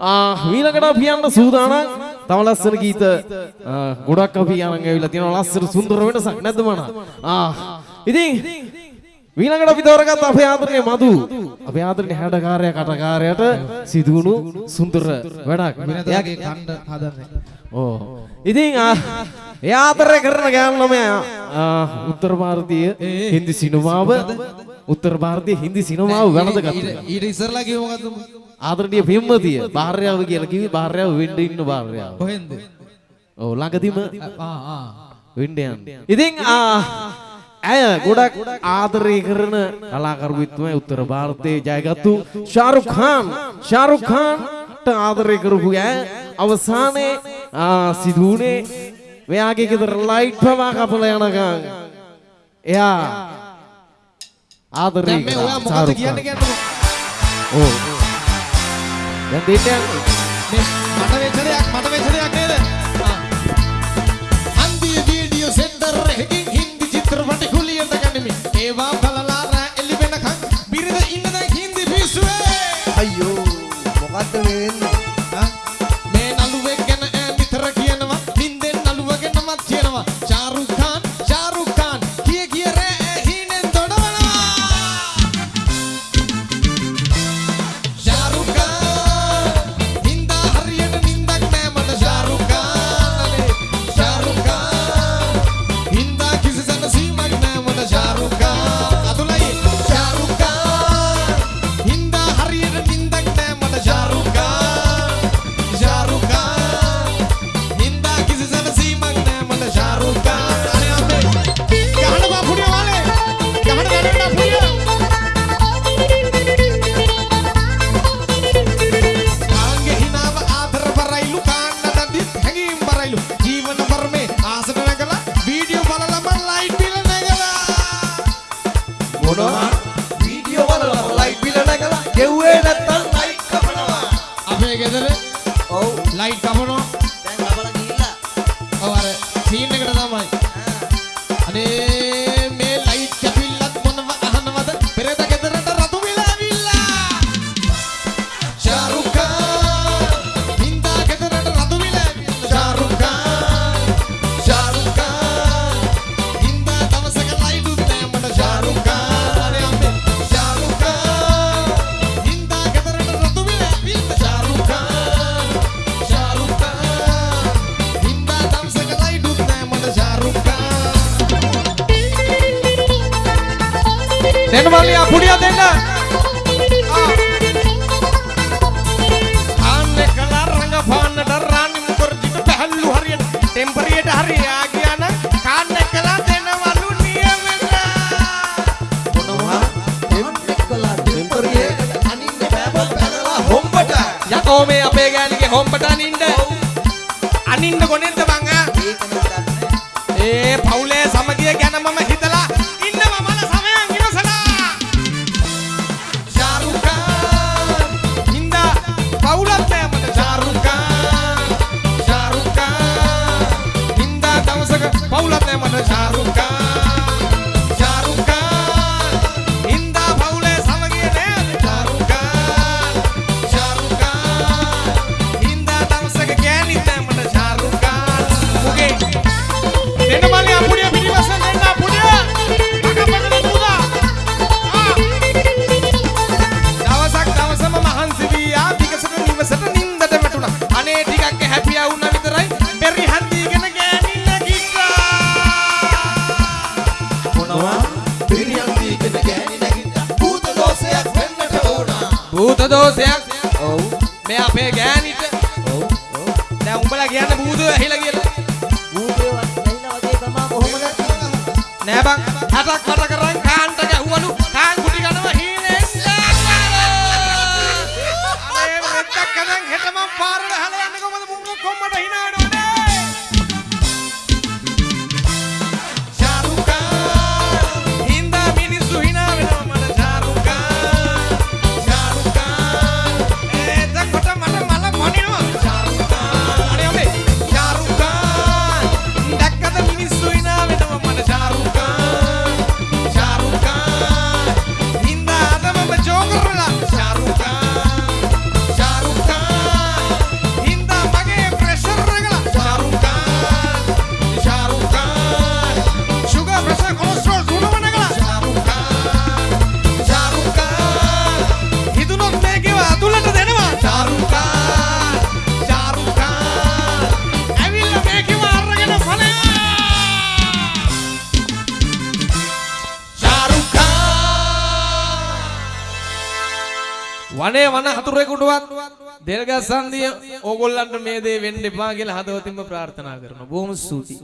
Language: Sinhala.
ආ ඊළඟට අපි යන්න සූදානම්. තව ලස්සන ගීත ආ, ගොඩක් අපි අරන් ඇවිල්ලා තියෙනවා. ලස්සන සුන්දර වෙනසක් නැද්ද මනා? ආ ඉතින් ඊළඟට අපි තෝරගත්ත අපේ ආදරණීය මදු අපේ ආදරණීය හැඩකාරයා කටකාරයාට සිදුවුණු සුන්දර වැඩක්. වෙනදාගේ කණ්ඩ හදන්නේ. ඕ. ඉතින් ආ, එයා ආදරය කරන ගෑනු ළමයා ආ, උත්තර භාරතීය හින්දි සිනමාව උත්තර භාරතීය හින්දි සිනමාව වැළඳගත්තා. ඊට- ඊට ඉස්සරලා කිව්ව මොකද්ද? ආදරණීය පෙම්වතිය භාර්යාව කියලා කිව්වේ භාර්යාව වෙන්න ඉන්න භාර්යාව. කොහෙන්ද? ඔව් ළඟදීම වෙන්න යන්නේ. ඉතින් ඇය ගොඩක් ආදරය කරන කලාකරුවෙක් තමයි උත්තර ಭಾರತයේ ජයගත්තු ෂාරුඛ් ඛාන්. ෂාරුඛ් ඛාන්ට ආදරය කරපු ඇය අවසානයේ සිදුුනේ මෙයාගේ ගෙදර ලයිට් පවා කපලා යනකම් එයා ආදරය කරා ෂාරුඛ් ඛාන්. ඔව් දැන් දෙන්න යන්නේ. මේ මට ඔව් ලයිට් දෙන්න මල්ලියා පුඩිය දෙන්න. ආන්නේ කලා රංග පාන්නට රාණි මුකර්ජිට පැහැල්ලු හරියට. ටෙම්පරියට හරි යා කියන කාන්නේ කලා දෙනවලු නියමෙන්න. මොනවා? එම් එක්කලා ටෙම්පරියේ අනින්න බෑබල් පැනලා හොම්බට. යකෝ මේ අපේ ගෑණිගේ හොම්බට අනින්න. අනින්න කොනෙන්ද මං ආ? ඒක නම් දන්නේ. ඒ පවුලේ භූත දෝෂයක් වෙන්නට ඕන. භූත දෝෂයක් ඔව් මේ අපේ ගෑනිට ඔව් ඔව්. දැන් උඹලා කියන්නේ භූතය ඇහිලා කියලා නෑ බං හටක් මට කරන් කාන්ට ගැහුවලු. කාන් කුටි ගනවා හීනෙන් අනේ මෙත්තක් කනන් හෙට මං පාරට හල යන්නේ කොහමද මුංග කොම්මට hina වනේ වන හතුරෙකුටවත් දෙල්ගස් සන්දිය ඕගොල්ලන්ට මේ දේ වෙන්න එපා කියලා හදවතින්ම ප්‍රාර්ථනා කරනවා. බොහොම ස්තුතියි.